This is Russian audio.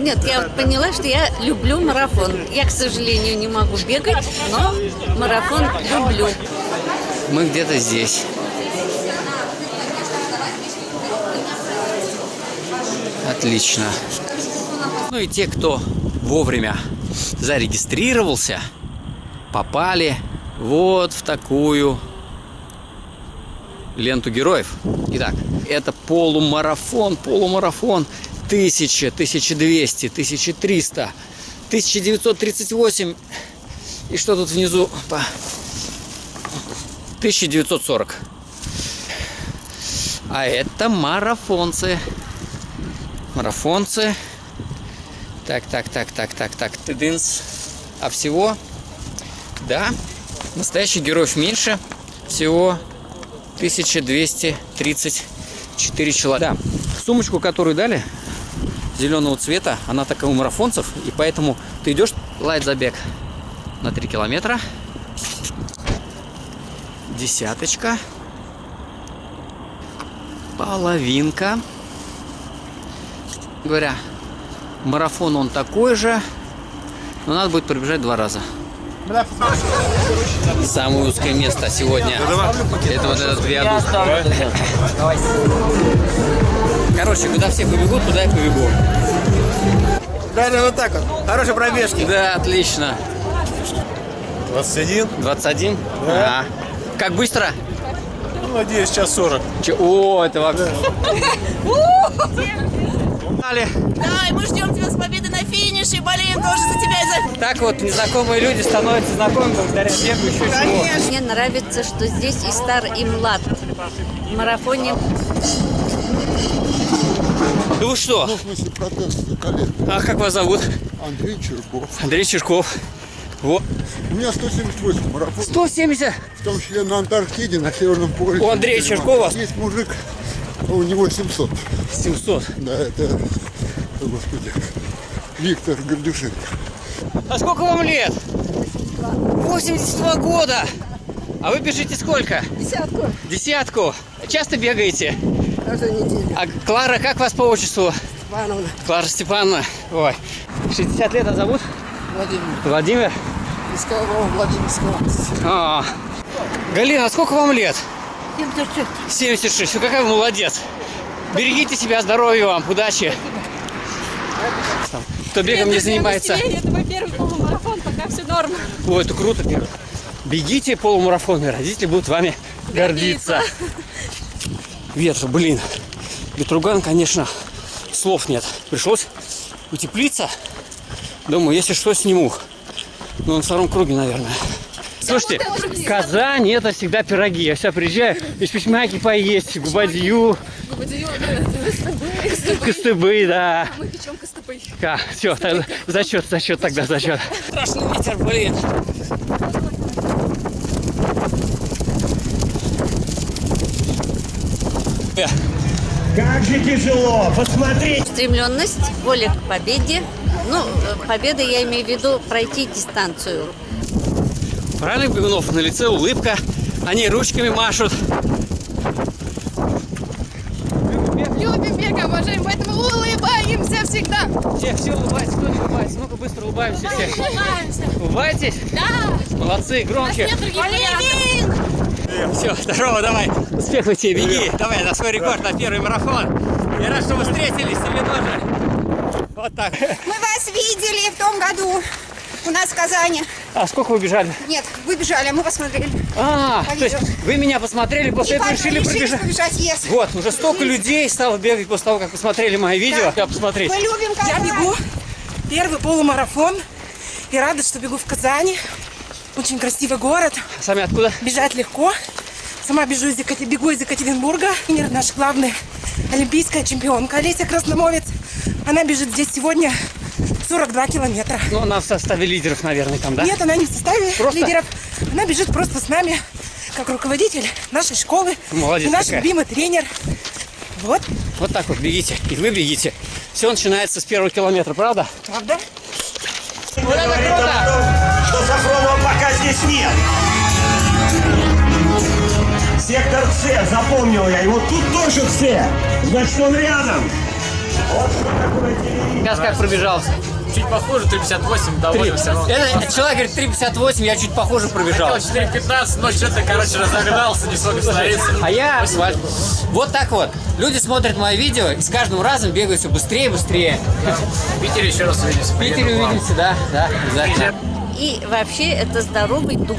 Нет, я поняла, что я люблю марафон. Я, к сожалению, не могу бегать, но марафон люблю. Мы где-то здесь. Отлично. Ну и те, кто вовремя зарегистрировался, попали вот в такую ленту героев. Итак, это полумарафон, полумарафон 1000, 1200, 1300, 1938 и что тут внизу? 1940. А это марафонцы. Марафонцы. Так, так, так, так, так, так. Тыдынс. А всего, да, настоящих героев меньше. Всего 1234 человека. Да, сумочку, которую дали, зеленого цвета, она такая у марафонцев, и поэтому ты идешь лайт забег на 3 километра. Десяточка. Половинка. Говоря, марафон он такой же, но надо будет пробежать два раза. Самое узкое место сегодня. Это вот этот виадук. Короче, куда все побегут, туда я побегу. Даже вот так вот. Хорошей пробежки. Да, отлично. 21? 21? Да. А. Как быстро? Ну, надеюсь, час 40. Че- О, это вообще... Погнали. Да, и мы ждем тебя с победы на финише, болеем тоже за тебя и за... Так вот, незнакомые люди становятся знакомыми благодаря бегу еще чего. Мне нравится, что здесь и стар, и млад. В марафоне Ну вы что? Ну, в смысле, протез колен. А как вас зовут? Андрей Черков. Андрей Чешков. Вот. У меня 178 марафон. 170. В том числе на Антарктиде, на Северном полюсе. У Андрея Черкова? Есть мужик, а у него 700. 700. Да, это, о, господи, Виктор Гордюшенко. А сколько вам лет? 82 года. А вы бежите сколько? Десятку. Десятку. Часто бегаете? Каждую неделю. А Клара, как вас по отчеству? Ивановна. Клара Степановна. Ой. 60 лет, а зовут? Владимир. Владимир. Искалова, Владимирская область. А. Галина, а сколько вам лет? 76. 76. Ну какая вы молодец. Берегите себя, здоровья вам, удачи. Кто бегом не занимается. Это мой первый полумарафон, пока все норм. Ой, это круто. Бегите полумарафон, и родители будут вами гордиться. Ветер, блин. Ветруган, конечно, слов нет. Пришлось утеплиться. Думаю, если что, сниму. Ну, на втором круге, наверное. Слушайте, Казань это всегда пироги. Я всегда приезжаю, и письмаки поесть, губадью, костыбы, да. Мы печем костопы. Да, все, зачет, зачет тогда, зачет. Страшный ветер, блин. Как же тяжело. Посмотреть. стремленность, воля к победе. Ну, э, победа я имею в виду пройти дистанцию. Правильно, Бегунов, на лице улыбка. Они ручками машут. Любим бег, обожаем, поэтому улыбаемся всегда. Все, все улыбайтесь, кто не улыбается? Ну-ка быстро улыбаемся все. Улыбаемся. Улыбайтесь? Да. Молодцы, громче. Нет других вариантов. Все, здорово, давай. Успехов тебе, беги. Давай, на свой рекорд, на первый марафон. Я рад, что вы встретились, тебе тоже. Вот так. Мы вас видели в том году у нас в Казани. А сколько вы бежали? Нет, вы бежали, а мы посмотрели. А, По то есть вы меня посмотрели, после И этого решили решили пробежать. побежать, yes. Вот, уже столько людей стало бегать после того, как посмотрели мои видео. Я посмотреть. Мы любим Я Казань. бегу первый полумарафон и рада, что бегу в Казани. Очень красивый город, Сами откуда? бежать легко. Сама бежу из Екатер... бегу из Екатеринбурга. Тренер наша главная олимпийская чемпионка Олеся Красномовец. Она бежит здесь сегодня 42 километра. Ну, она в составе лидеров, наверное, там, да? Нет, она не в составе Просто? лидеров. Она бежит просто с нами, как руководитель нашей школы. Молодец и наш какая. любимый тренер. Вот, Вот так вот бегите. И вы бегите. Все начинается с первого километра, правда? правда? Вот это круто! Что Сафронова пока здесь нет. С, запомнил я. И вот тут тоже С. Значит, он рядом. Сейчас как пробежался? Чуть похуже, 358, довольно все равно. Это человек говорит 3,58, я чуть похоже пробежал. 4.15, но что-то, короче, разогнался, не смог остановиться. А я... Вот так вот. Люди смотрят мои видео и с каждым разом бегают все быстрее и быстрее. В Питере еще раз увидимся. В Питере увидимся, да, да, обязательно. И вообще это здоровый дух.